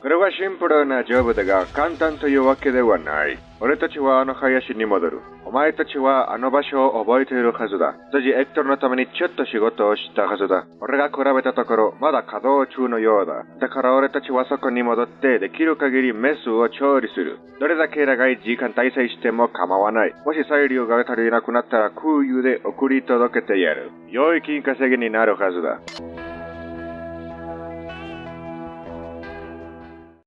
これはシンプルなジョブだが簡単というわけではない。俺たちはあの林に戻る。お前たちはあの場所を覚えているはずだ。当時エクトルのためにちょっと仕事をしたはずだ。俺が比べたところ、まだ稼働中のようだ。だから俺たちはそこに戻って、できる限りメスを調理する。どれだけ長い時間滞在しても構わない。もし裁量が足りなくなったら空輸で送り届けてやる。良い金稼ぎになるはずだ。